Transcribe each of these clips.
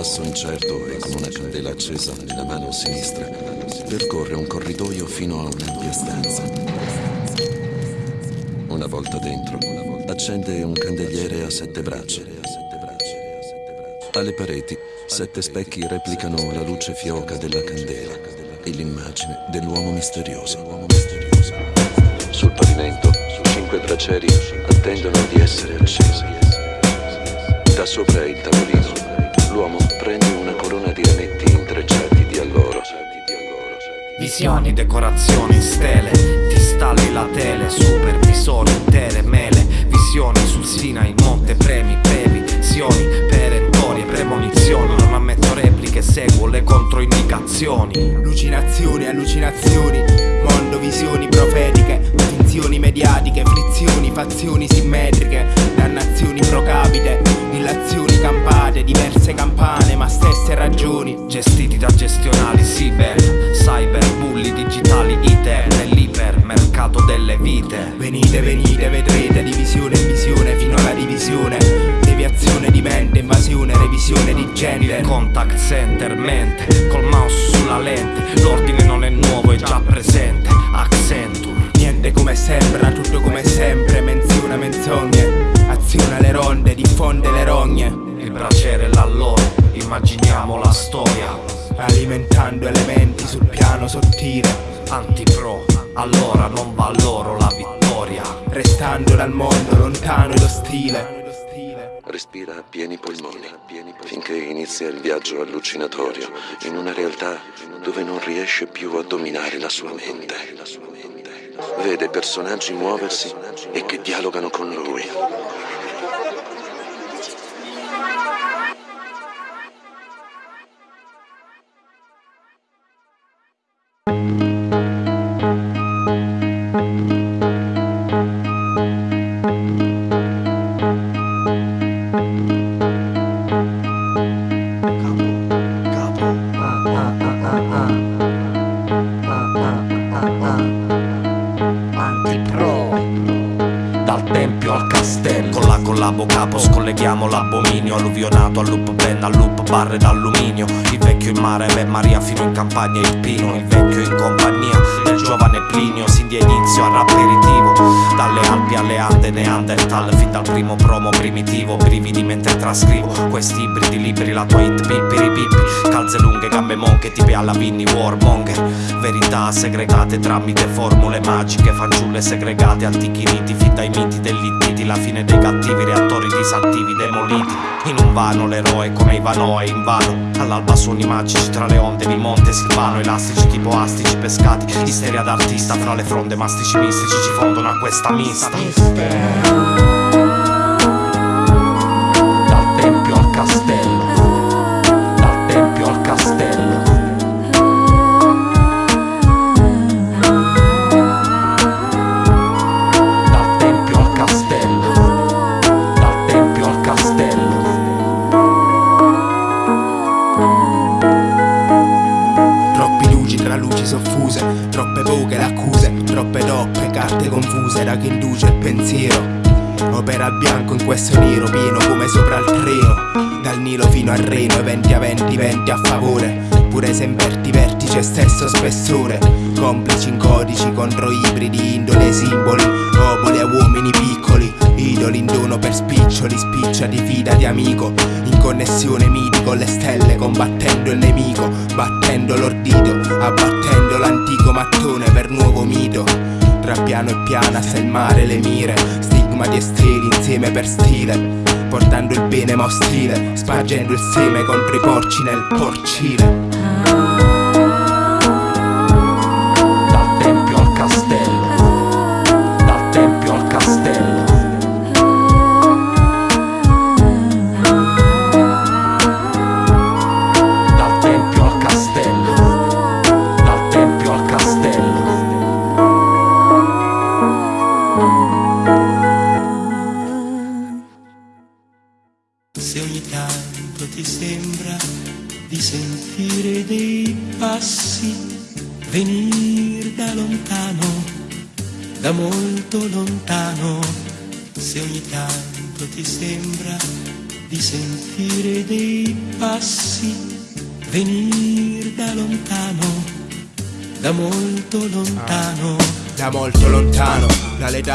passo incerto e con una candela accesa nella mano sinistra, percorre un corridoio fino a un'ampia stanza. Una volta dentro, accende un candeliere a sette braccia. Alle pareti, sette specchi replicano la luce fioca della candela e l'immagine dell'uomo misterioso. Sul pavimento, cinque braccieri attendono di essere accesi. Da sopra il tavolino, l'uomo corona di rametti intrecciati di alloro. Visioni, decorazioni, stele, ti stalli la tele, supervisori, intere mele, visioni sul Sinai, monte premi, previsioni, perentorie, premonizioni, non ammetto repliche, seguo le controindicazioni. Allucinazioni, allucinazioni, mondo, visioni profetiche, finzioni mediatiche, frizioni, fazioni simmetriche, dannazioni ragioni. Gestiti da gestionali cyber, cyber, bulli digitali, iter, nell'ipermercato delle vite. Venite, venite, vedrete divisione e visione fino alla divisione. Deviazione di mente, invasione, revisione di genere. Contact center, mente, col mouse sulla lente. L'ordine non è nuovo, è già presente. Accenture. Niente come sembra, tutto come sempre, menziona menzogne. Aziona le ronde, diffonde le rogne. Il braciere là loro, immaginiamo la storia. Alimentando elementi sul piano sottile. Antipro, allora non va loro la vittoria. Restando dal mondo lontano ed ostile. Respira a pieni polmoni finché inizia il viaggio allucinatorio in una realtà dove non riesce più a dominare la sua mente. Vede personaggi muoversi e che dialogano con lui. Segregate tramite formule magiche Fanciulle segregate, antichi riti Fin dai miti dell'Ittiti La fine dei cattivi reattori disattivi demoliti. In un vano l'eroe come Ivanoe invano All'alba suoni magici tra le onde di Monte Silvano Elastici tipo astici pescati. Isteria d'artista fra le fronde mastici mistici Ci fondono a questa mista. Dal tempio al castello da chi induce il pensiero. Opera al bianco in questo nero pieno come sopra il treno, dal Nilo fino al Reno, eventi aventi, venti a favore. Pure se inverti vertice stesso spessore, complici in codici contro ibridi, indole, simboli, popoli a uomini piccoli, idoli in dono per spiccioli, spiccia di fida di amico, in connessione miti con le stelle, combattendo il nemico, battendo l'ordito, abbattendo l'antico mattone per nuovo mito. Tra piano e piana sta il mare, le mire, stigma di esteri insieme per stile, portando il bene ma ostile, spargendo il seme contro i porci nel porcile.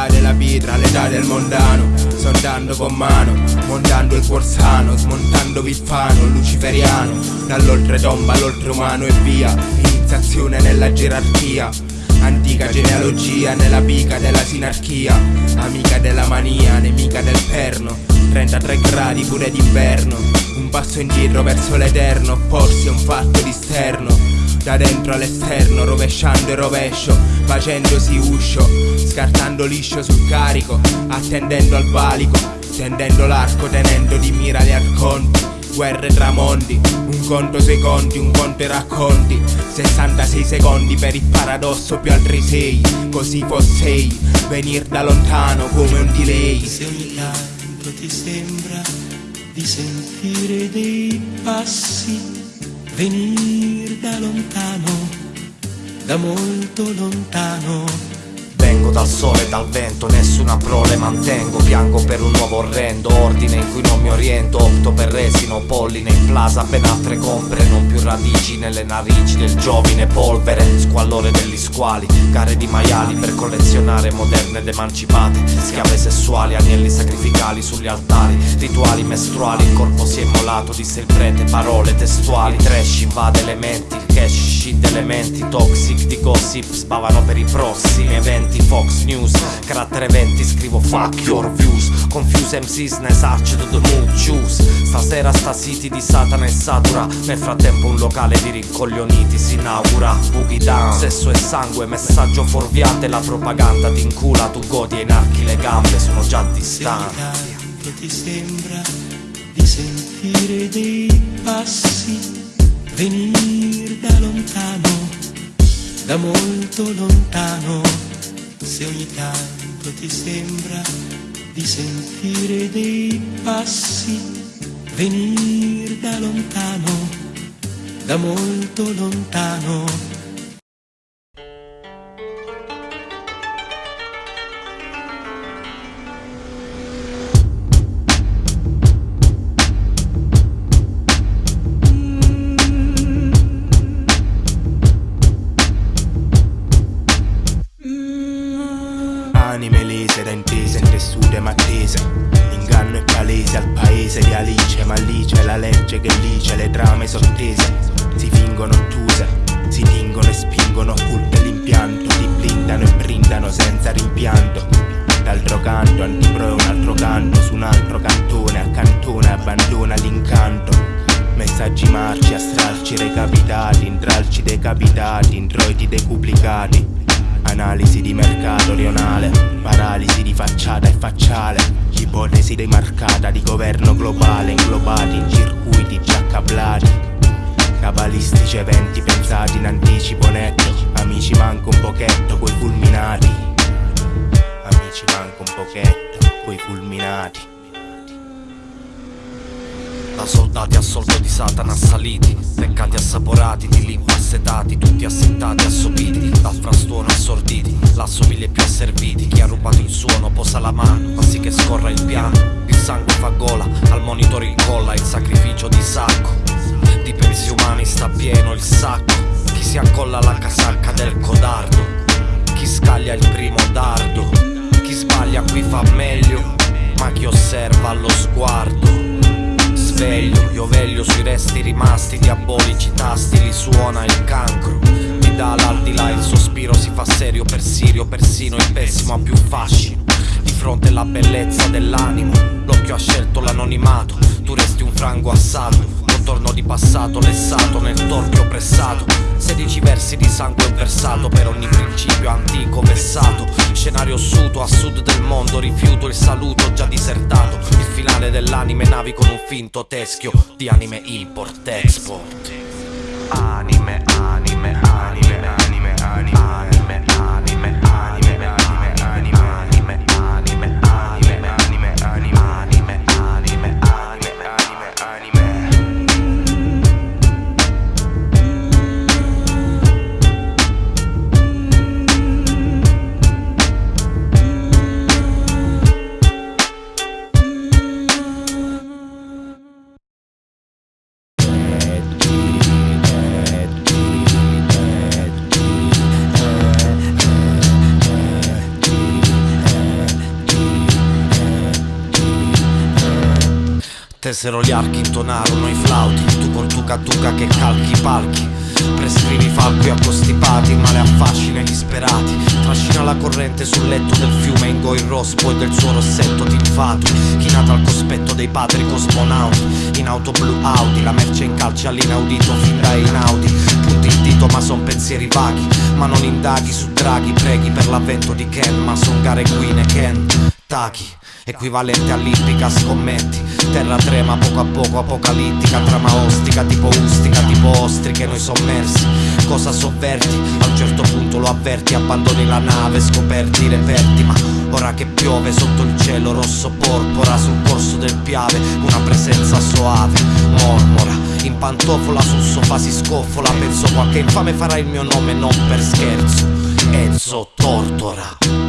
Della pietra all'età del mondano. Sondando con mano, montando il cuor sano Smontando Viffano, luciferiano. Dall'oltretomba all'oltreumano e via Iniziazione nella gerarchia. Antica genealogia nella pica della sinarchia. Amica della mania, nemica del perno. 33 gradi pure d'inverno. Un passo indietro verso l'eterno Opporsi a un fatto di sterno. Da dentro all'esterno, rovesciando il rovescio, facendosi uscio, scartando liscio sul carico, attendendo al valico, tendendo l'arco, tenendo di mira gli arconti, guerre tra mondi, un conto secondi, un conto e racconti, 66 secondi per il paradosso più altri 6, così fossei, venir da lontano come un delay. Se ogni tanto ti sembra di sentire dei passi venir da lontano, da molto lontano. Vengo dal sole e dal vento, nessuna prole mantengo Piango per un nuovo orrendo, ordine in cui non mi oriento Opto per resino, polline in plaza, ben altre compere Non più radici nelle narici del giovine polvere Squallore degli squali, gare di maiali Per collezionare moderne ed emancipate Schiave sessuali, agnelli sacrificali sugli altari Rituali mestruali, il corpo si è immolato, disse il prete Parole testuali, trash invade elementi Il cash scinde elementi, toxic di gossip Spavano per i prossimi eventi Fox News. Carattere 20 scrivo fuck your views. Confuse MCs ne search to the mood choose Stasera sta city di Satana e Satura. Nel frattempo un locale di rincoglioniti si inaugura. Boogie down, sesso e sangue, messaggio fuorviante. La propaganda ti incula, tu godi e inarchi le gambe Sono già distanti. Se ti sembra di sentire dei passi venir da lontano, da molto lontano se ogni tanto ti sembra di sentire dei passi venir da lontano, da molto lontano eventi pensati in anticipo netto Amici manco un pochetto, coi fulminati. Amici manco un pochetto, coi fulminati. Da soldati a soldo di Satana assaliti Peccati assaporati, di lingua assetati Tutti assettati, assopiti Dal frastuono assorditi L'assomiglia più asserviti Chi ha rubato il suono posa la mano Fa sì che scorra il piano Il sangue fa gola Al monitor incolla il sacrificio di sacco di pensi umani sta pieno il sacco. Chi si accolla alla casacca del codardo Chi scaglia il primo dardo Chi sbaglia qui fa meglio Ma chi osserva lo sguardo Sveglio, io veglio sui resti rimasti Diabolici tasti, li suona il cancro Mi dà l'aldilà il sospiro si fa serio per sirio Persino il pessimo ha più fascino. Di fronte alla bellezza dell'animo L'occhio ha scelto l'anonimato Tu resti un frango assalto ritorno di passato lessato nel torchio pressato. 16 versi di sangue versato per ogni principio antico vessato Scenario suto a sud del mondo rifiuto il saluto già disertato. Il finale dell'anime navi con un finto teschio. Di anime import-export Anime Tesero gli archi, intonarono i flauti Tu col tuca tuca che calchi i palchi. Prescrivi falchi accostipati, il male affascina gli sperati. Trascina la corrente sul letto del fiume Ingo il rospo e del suo rossetto tinfato. Chinata al cospetto dei padri cosmonauti. In auto blu Audi, la merce in calci all'inaudito fin da inaudi. Punti il dito ma son pensieri vaghi. Ma non indaghi su draghi, preghi per l'avvento di Ken Ma son gare guine, Ken, Taki. Equivalente all'ippica, scommetti Terra trema poco a poco, apocalittica Trama ostica, tipo ustica, tipo ostriche Noi sommersi, cosa sovverti? A un certo punto lo avverti Abbandoni la nave, scoperti i reperti Ma ora che piove sotto il cielo rosso porpora Sul corso del Piave Una presenza soave, mormora In pantofola sul sofà si scoffola Penso qualche infame farà il mio nome non per scherzo. Enzo Tortora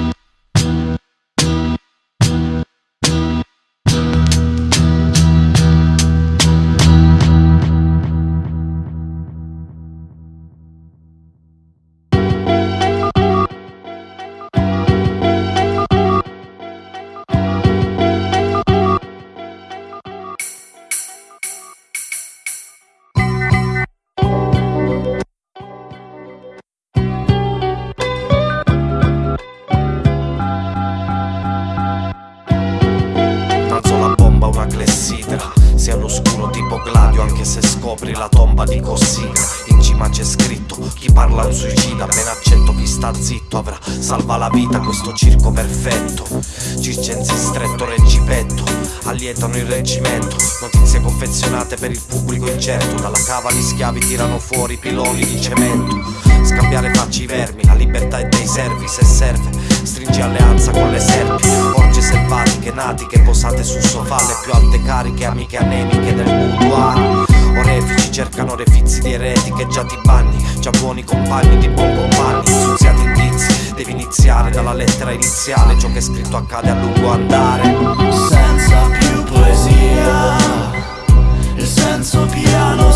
sta zitto avrà salva la vita questo circo perfetto. Circensi stretto reggipetto Allietano il reggimento. Notizie confezionate per il pubblico incerto Dalla cava gli schiavi tirano fuori piloni di cemento. Scambiare facci i vermi La libertà è dei servi se serve Stringi alleanza con le serpi. Orge selvatiche natiche posate sul sofà Le più alte cariche amiche anemiche del boudoir Orefici cercano refizi di ereti che già ti banni Già buoni compagni di buon compagni Insuziati indizi Devi iniziare dalla lettera iniziale Ciò che è scritto accade a lungo andare. Senza più poesia Il senso piano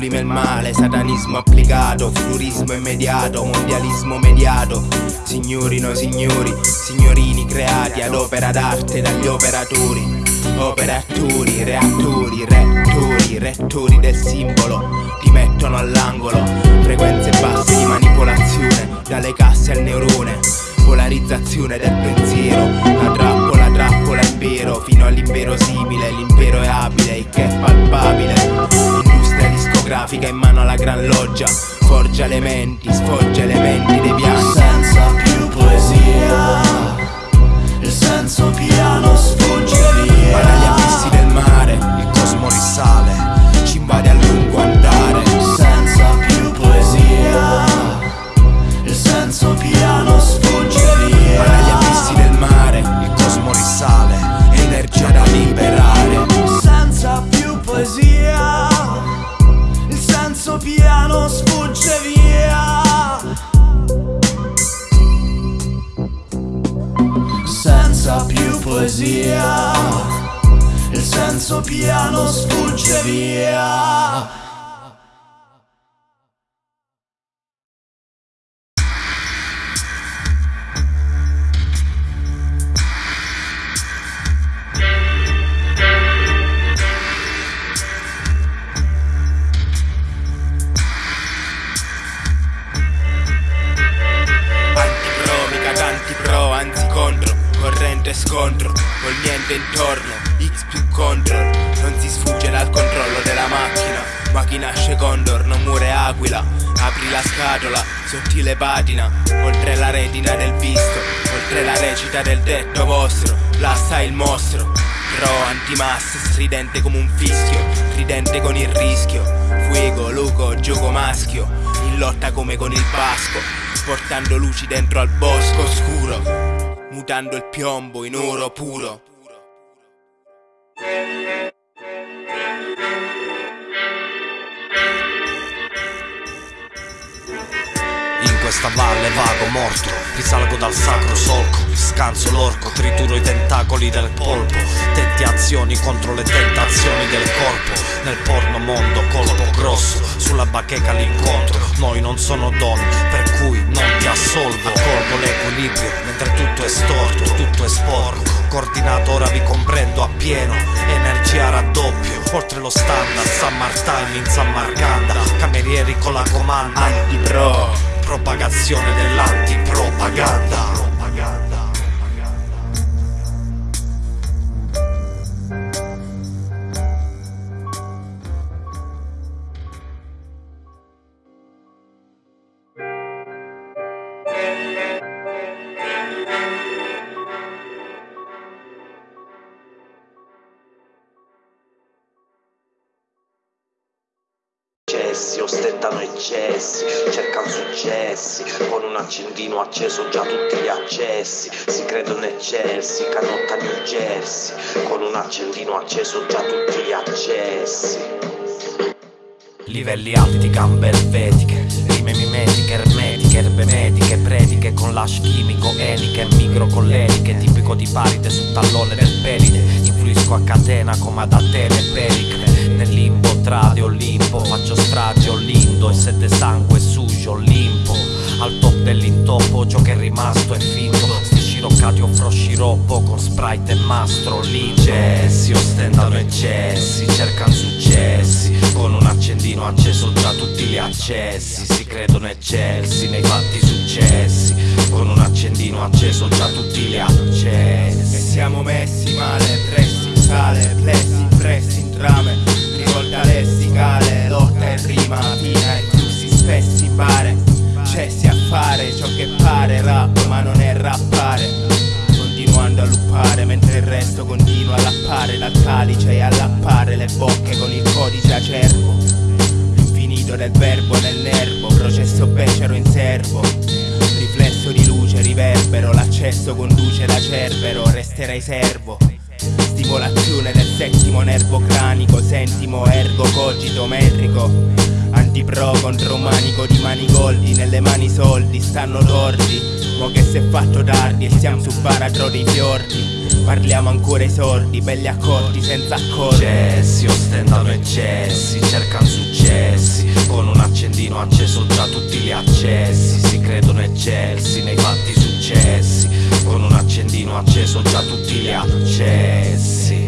Sublime il male, satanismo applicato Futurismo immediato, mondialismo mediato. Signori, noi signori, signorini creati ad opera d'arte dagli operatori. Operatori, reattori, rettori, rettori del simbolo Ti mettono all'angolo. Frequenze basse di manipolazione Dalle casse al neurone. Polarizzazione del pensiero La trappola, trappola impero Fino all'inverosimile L'impero è abile, il che è palpabile Discografica in mano alla gran loggia. Forgia elementi, sfoggia elementi devianti Corrente scontro, col niente intorno X più control, non si sfugge dal controllo della macchina Ma chi nasce condor non muore aquila Apri la scatola, sottile patina Oltre la retina del visto Oltre la recita del detto vostro Là sta il mostro Pro antimasse, stridente come un fischio Ridente con il rischio Fuego, luco, gioco maschio In lotta come con il pasco Portando luci dentro al bosco scuro Mutando il piombo in oro puro questa valle vago morto Risalgo dal sacro solco Scanso l'orco, trituro i tentacoli del polpo Tenti azioni contro le tentazioni del corpo Nel porno mondo colpo grosso Sulla bacheca l'incontro Noi non sono donne per cui non ti assolvo Accorgo l'equilibrio mentre tutto è storto Tutto è sporco Coordinato ora vi comprendo appieno Energia raddoppio Oltre lo standard Summer time in San Marcanda Camerieri con la comanda. Antipro Propagazione dell'antipropaganda accendino acceso già tutti gli accessi, si credono eccessi, canotta New Jersey, con un accendino acceso già tutti gli accessi. Livelli alti, gambe elvetiche Rime mimetiche, ermetiche, erbe mediche Prediche con l'ash chimico, eliche Micro con l'eliche, tipico di paride Sul tallone del pelide Influisco a catena come ad Atene Pericle. Nel limbo tra di Olimpo Faccio strage, ho lindo E sette sangue sujo, limpo Al top dell'intoppo Ciò che è rimasto è finto. Sciroccati offro sciroppo Con sprite e mastro. Lincessi, ostentano eccessi Cercano successi. Con un accendino acceso già tutti gli accessi. Si credono eccelsi nei fatti successi. Con un accendino acceso già tutti gli E accessi. Siamo messi male, pressi in sale, plessi, pressi in trame Rivolta lessicale, lotta e rima fina e flussi spessi pare Cessi a fare ciò che pare, rap ma non è rappare. Continuando a luppare mentre il resto continua a lappare Dal calice e a lappare le bocche con il codice acerbo. L'infinito del verbo nel nervo, processo becero in serbo. Riflesso di luce, riverbero, l'accesso conduce da cerbero, resterei servo. Stimolazione del settimo nervo cranico, sentimo ergo cogito metrico Antipro contro manico di manigoldi, nelle mani soldi stanno tordi Mo che si è fatto tardi e siamo su baratro dei fiordi. Parliamo ancora ai sordi, belli accordi senza accordi. Eccessi, ostentano eccessi, cercano successi. Con un accendino acceso già tutti gli accessi. Si credono eccelsi nei fatti successi. Con un accendino acceso già tutti gli accessi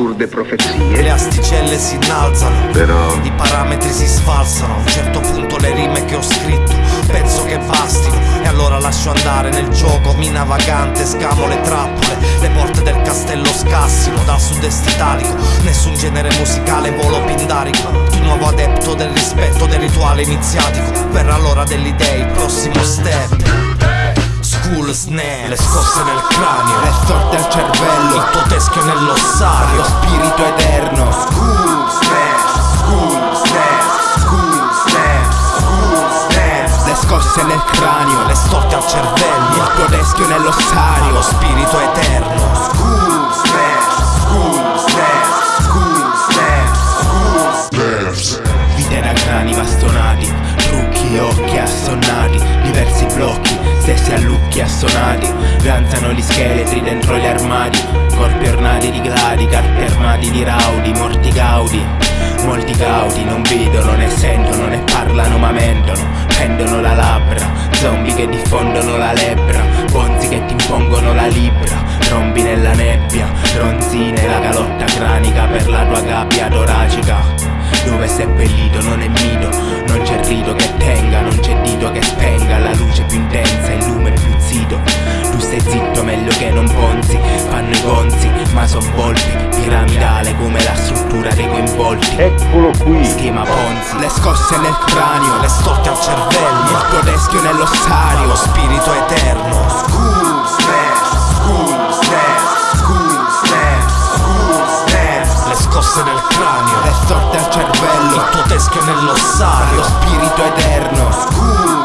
assurde profezie. le asticelle si innalzano. Però- I parametri si sfalsano. A un certo punto le rime che ho scritto Penso che bastino. E allora lascio andare nel gioco Mina vagante, scamo le trappole. Le porte del castello scassino Dal sud-est italico. Nessun genere musicale volo pindarico. Tu nuovo adepto del rispetto del rituale iniziatico. Verrà l'ora dell'idea, il prossimo step School snare, le scosse nel cranio. Le storte al cervello, Il tuo teschio lo nell'ossario spirito eterno. School snaps, school snaps, school snaps, school snaps. Le scosse nel cranio, Le storte al cervello. Il tuo teschio nell'ossario. Lo spirito eterno. School snaps, school snaps, school snaps, school snaps. Vite da crani bastonati, trucchi, occhi assonnati, diversi blocchi, stessi allucchi assonati, danzano gli scheletri dentro gli armadi, corpi ornati di gladi migliaia di raudi, morti gaudi. Molti cauti non vedono né sentono né parlano ma mentono Pendono la labbra, zombie che diffondono la lebbra Bonzi che ti impongono la libra Rompi nella nebbia, ronzine la calotta cranica per la tua gabbia toracica dove è seppellito non è mito Non c'è rito che tenga, non c'è dito che spenga. La luce più intensa, il lume più zito Tu stai zitto meglio che non ponzi. Fanno i conzi, ma son volti. Piramidale come la struttura dei coinvolti. Eccolo qui. Schema Ponzi. Le scosse nel cranio Le storte al cervello. Il tuo teschio nell'ossario. Lo spirito eterno. School scosse nel cranio. Le storte al cervello Il tuo teschio Lo nell'ossario spirito eterno. School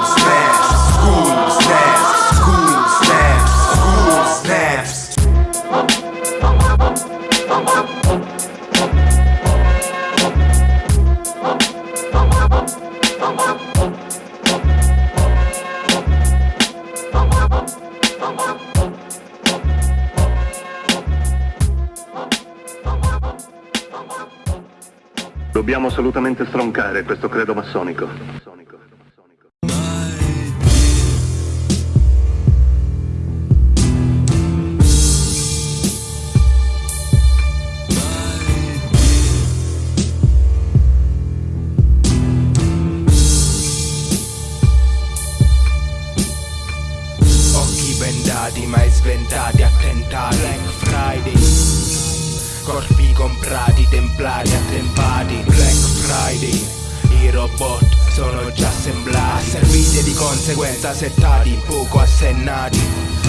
assolutamente stroncare questo credo massonico. Occhi bendati mai sventati attentati Black Friday Corpi comprati, templati, attempati Black Friday I robot sono già assemblati. Serviti e di conseguenza settati, poco assennati.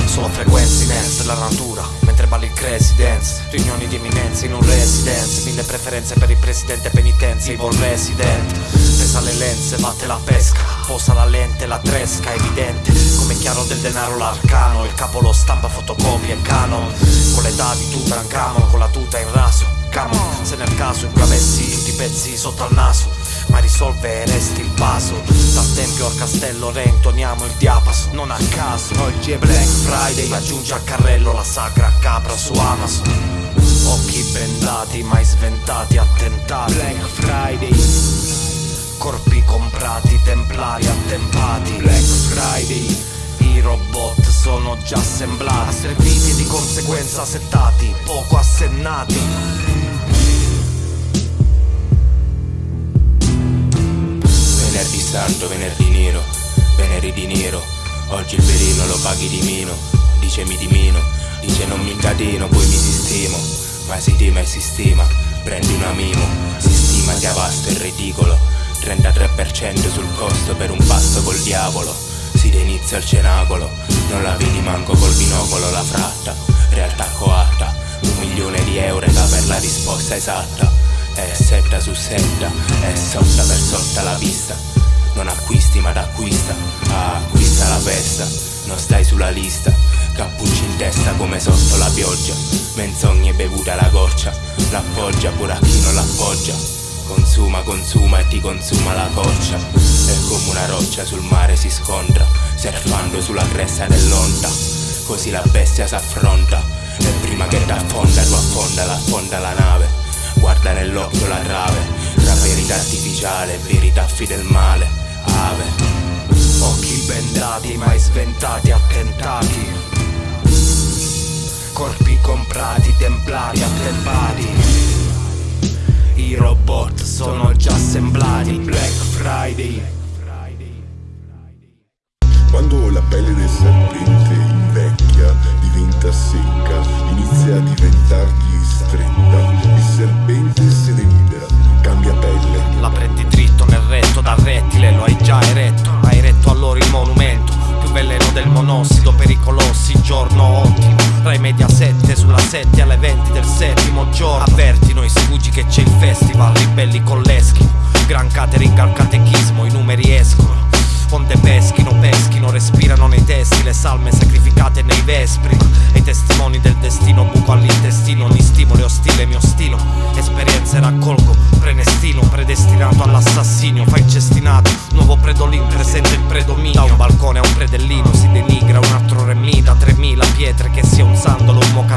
Solo frequenze in dance della natura Mentre balli il crazy dance Riunioni di eminenze in un residence. Mille preferenze per il presidente penitenze Evil resident. Pesa le lenze, batte la pesca. Posa la lente, la tresca, evidente Come chiaro del denaro l'arcano Il capo lo stampa, fotocopia e canon Con l'età di Tutankhamon Con la tuta in raso Camon, se nel caso inclavessi tutti i pezzi sotto al naso ma risolve e resti il vaso. Dal tempio al castello reintoniamo il diapaso Non a caso. Oggi è Black Friday Aggiunge al carrello la sacra capra su Amazon. Occhi bendati, mai sventati, attentati. Black Friday. Corpi comprati, templari attempati. Black Friday Robot sono già assemblati. Serviti di conseguenza settati, poco assennati. Venerdì santo, venerdì nero, venerdì di nero. Oggi il veleno lo paghi di meno Dice mi dimino, dice non mi incateno Poi mi sistemo, ma si tima e si stima Prendi una mimo, si stima sia vasto e ridicolo 33% sul costo per un passo col diavolo Si inizia il cenacolo Non la vedi manco col binocolo la fratta. Realtà coatta Un milione di euro da per la risposta esatta. È setta su setta, è sotta per sotta la vista. Non acquisti ma t'acquista, ah, acquista la festa. Non stai sulla lista, cappucci in testa come sotto la pioggia. Menzogne bevuta alla goccia, l'appoggia pure a chi non l'appoggia Consuma, consuma e ti consuma la coccia E come una roccia sul mare si scontra Surfando sulla cresta dell'onda. Così la bestia s'affronta E prima che t'affonda tu affonda, l'affonda la nave. Guarda nell'occhio la trave Tra verità artificiale verità fidel male Ave. Occhi bendati, mai sventati, attentati. Corpi comprati, templati, attempati I robot sono già assemblati. Black Friday. Quando la pelle del serpente invecchia, diventa secca, inizia a diventargli stretta, il serpente se ne libera, cambia pelle. La prendi dritto nel retto dal rettile, lo hai già eretto. Hai eretto allora il monumento Più veleno del monossido per i colossi, giorno ottimo Rai media 7 sulla 7 alle 20 del settimo giorno. Avverti noi sfuggi che c'è il festival, ribelli con l'eschimo Gran catering al catechismo, i numeri escono. Onde peschino, peschino, respirano nei testi Le salme sacrificate nei vespri. E i testimoni del destino, buco all'intestino Ogni stimolo è ostile, mio stilo Esperienze raccolgo, prenestino Predestinato all'assassinio, fai incestinato Nuovo predolin, presente il predominio. Da un balcone a un predellino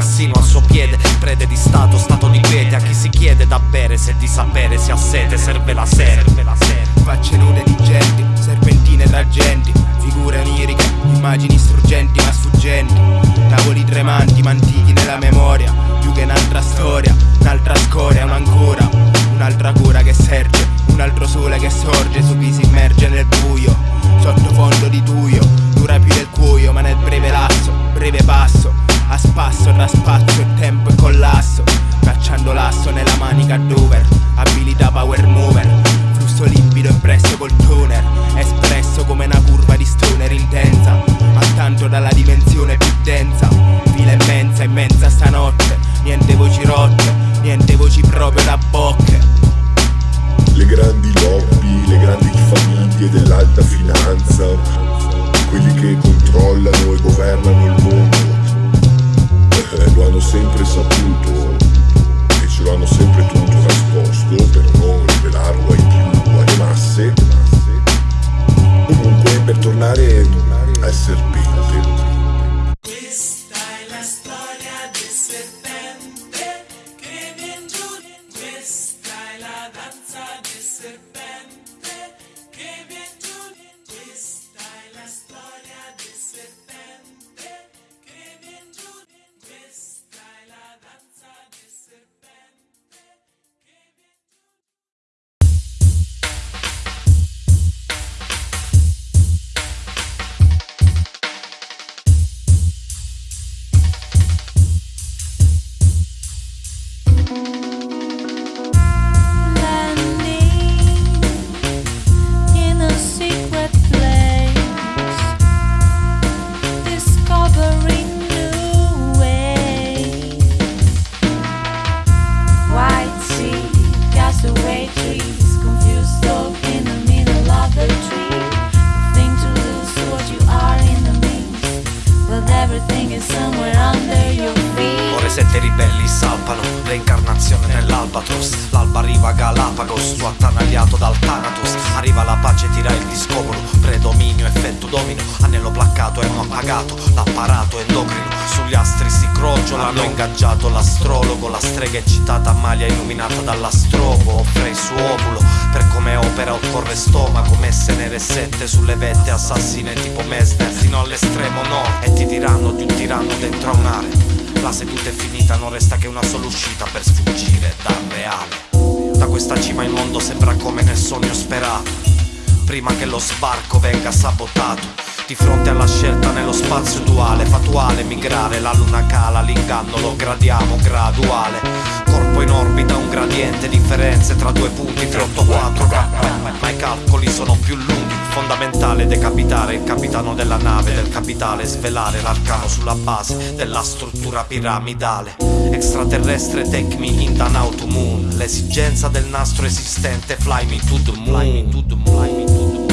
3000 pietre Che sia un sandalo, un mocassino al suo piede Prede di stato, stato di quiete A chi si chiede bere Se di sapere si ha sete serve la serve la serve Facce nude di genti, serpentine tra genti Figure oniriche, immagini struggenti ma sfuggenti. Tavoli tremanti, ma antichi nella memoria Più che un'altra storia, un'altra scoria, un'ancora Un'altra cura che serge, un altro sole che sorge Su chi si immerge nel buio, sottofondo di tuio Dura più del cuoio, ma nel breve lasso, breve passo A spasso tra spazio e tempo e collasso Cacciando l'asso nella manica Dover Abilità power mover Flusso limpido impresso col toner Espresso come una curva di stoner intensa Ma tanto dalla dimensione più densa Fila immensa, immensa stanotte Niente voci rotte, niente voci proprio da bocche. Le grandi lobby, le grandi famiglie dell'alta finanza, quelli che controllano e governano il mondo, eh, lo hanno sempre saputo e ce lo hanno sempre tenuto nascosto per non rivelarlo ai più, alle masse. Comunque, per tornare al serpente, illuminata dall'astrobo Offre il suo ovulo, per come opera occorre stomaco Messe nere sette sulle vette, assassine tipo Mesner Fino all'estremo nord, e ti diranno di un tiranno dentro a un'area la seduta è finita, non resta che una sola uscita per sfuggire dal reale. Da questa cima il mondo sembra come nel sogno sperato. Prima che lo sbarco venga sabotato. Di fronte alla scelta nello spazio duale, fatuale, migrare, la luna cala, l'inganno lo gradiamo graduale. Corpo in orbita, un gradiente, differenze tra due punti, 384 K, ma i calcoli sono più lunghi. Fondamentale decapitare il capitano della nave del capitale, svelare l'arcano sulla base della struttura piramidale. Extraterrestre, take me in the now to moon. L'esigenza del nastro esistente. Fly me to the moon. Fly me to the moon.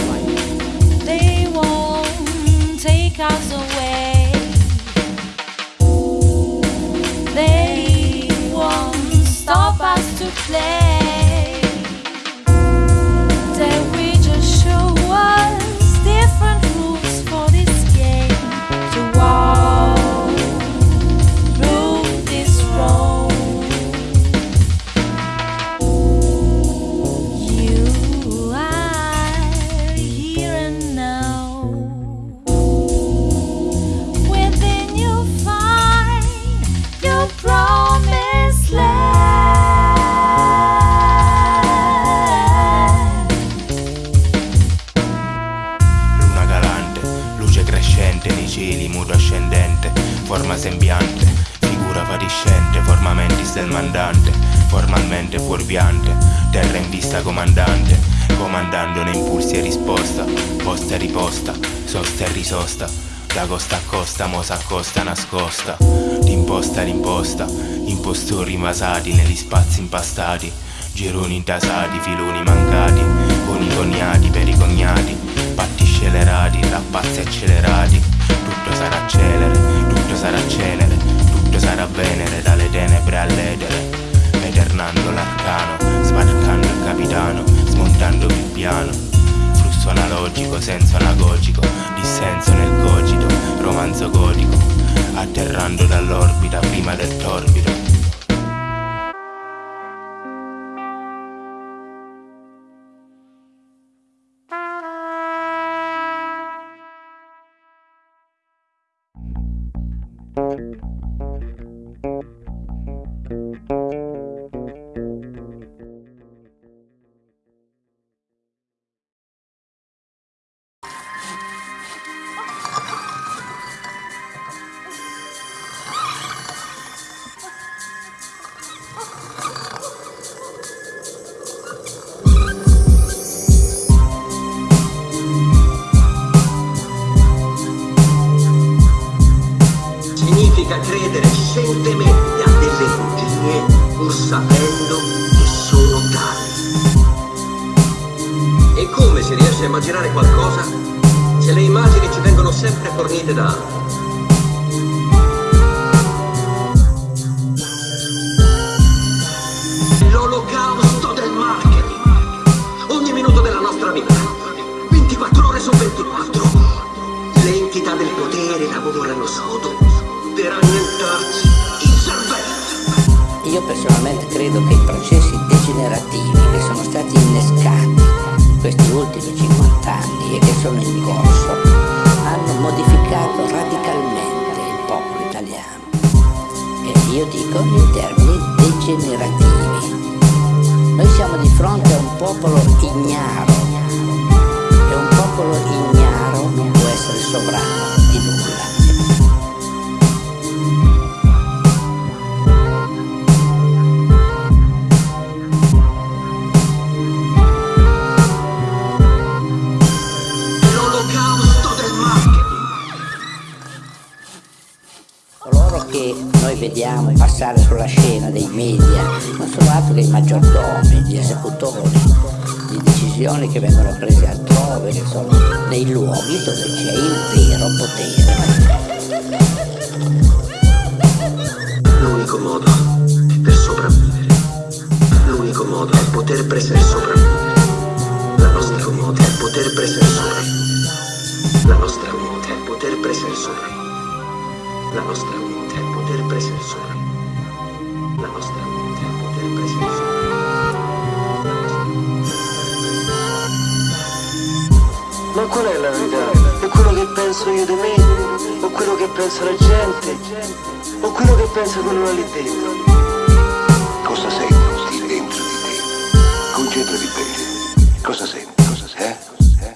They won't take us away. Play. Da costa a costa, mo s'accosta nascosta, d'imposta l'imposta, impostori invasati negli spazi impastati, gironi intasati, filoni mancati, con i cognati per i cognati, patti scelerati, rappazzi accelerati, tutto sarà celere, tutto sarà cenere, tutto sarà venere dalle tenebre all'etere, eternando l'arcano, sbarcando il capitano, smontando il piano, flusso analogico, senso anagogico, senso nel cogito, romanzo gotico, atterrando dall'orbita prima del torbido. thank 24 ore su 24. Le del potere lavorano sodo per annientarci il cervello. Io personalmente credo che i processi degenerativi che sono stati innescati questi ultimi 50 anni e che sono in corso hanno modificato radicalmente il popolo italiano. E io dico in termini degenerativi. Noi siamo di fronte a un popolo ignaro popolo ignaro non può essere sovrano di nulla. L'olocausto del marketing. Coloro che noi vediamo passare sulla scena dei media non sono altro che i maggiordomi, gli esecutori di decisioni che vengono prese altrove, che sono nei luoghi dove c'è il vero potere. L'unico modo per sopravvivere. L'unico modo è poter prendere sopravvivere. La nostra modo è poter prendere sopravvivere. La nostra modo è poter prendere sopravvivere. La nostra qual è la verità? È quello che penso io di me? O quello che pensa la gente? O quello che pensa quello là lì dentro? Cosa senti dentro di te? Concentrati bene. Cosa senti? Cosa senti? Eh?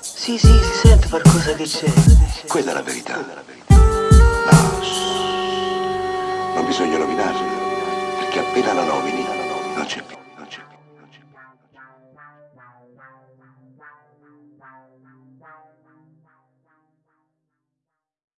Sì, sì, si sente qualcosa che c'è. Quella è la verità. wow wow